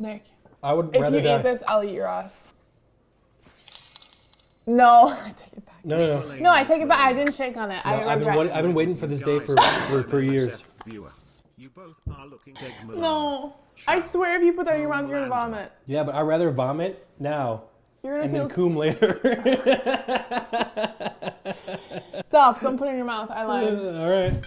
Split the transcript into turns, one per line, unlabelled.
Nick,
I would
if
rather
you
die.
eat this, I'll eat your ass. No, I take it back.
No, no, no.
No, I take it back. I didn't shake on it. I
No, I've been, I've been waiting for this day for, for, for years.
No, I swear if you put that in your mouth, you're gonna vomit.
Yeah, but I'd rather vomit now
You're gonna
and
feel.
then coom later.
Stop! Don't put it in your mouth. I lied.
All right.